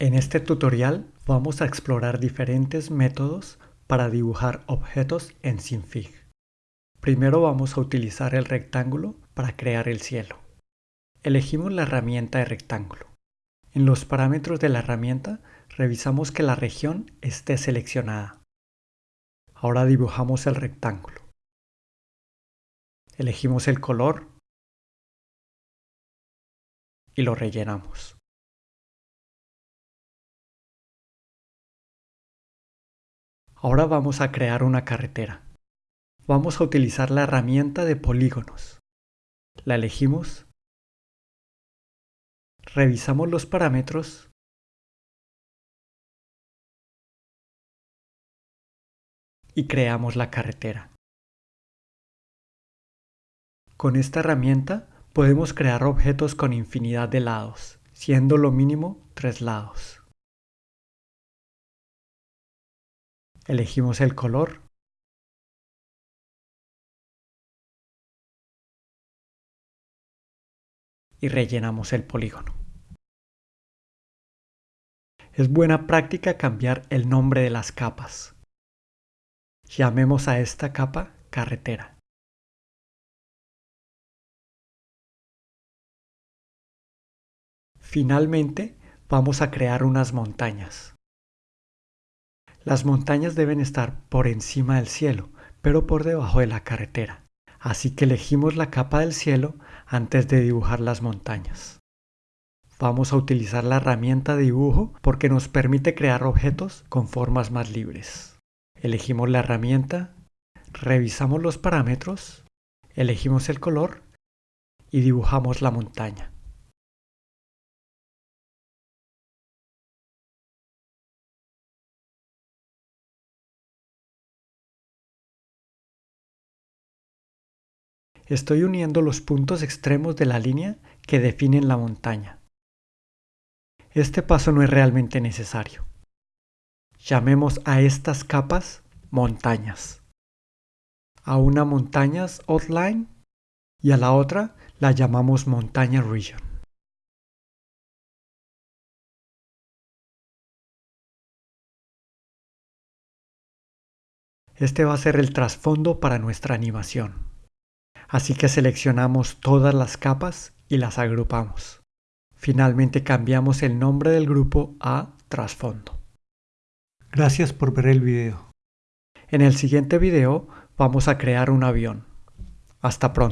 En este tutorial vamos a explorar diferentes métodos para dibujar objetos en Sinfig. Primero vamos a utilizar el rectángulo para crear el cielo. Elegimos la herramienta de rectángulo. En los parámetros de la herramienta revisamos que la región esté seleccionada. Ahora dibujamos el rectángulo. Elegimos el color y lo rellenamos. Ahora vamos a crear una carretera. Vamos a utilizar la herramienta de polígonos. La elegimos. Revisamos los parámetros. Y creamos la carretera. Con esta herramienta podemos crear objetos con infinidad de lados, siendo lo mínimo tres lados. Elegimos el color. Y rellenamos el polígono. Es buena práctica cambiar el nombre de las capas. Llamemos a esta capa carretera. Finalmente, vamos a crear unas montañas. Las montañas deben estar por encima del cielo, pero por debajo de la carretera. Así que elegimos la capa del cielo antes de dibujar las montañas. Vamos a utilizar la herramienta de dibujo porque nos permite crear objetos con formas más libres. Elegimos la herramienta, revisamos los parámetros, elegimos el color y dibujamos la montaña. Estoy uniendo los puntos extremos de la línea que definen la montaña. Este paso no es realmente necesario. Llamemos a estas capas montañas. A una montañas outline y a la otra la llamamos montaña region. Este va a ser el trasfondo para nuestra animación. Así que seleccionamos todas las capas y las agrupamos. Finalmente cambiamos el nombre del grupo a trasfondo. Gracias por ver el video. En el siguiente video vamos a crear un avión. Hasta pronto.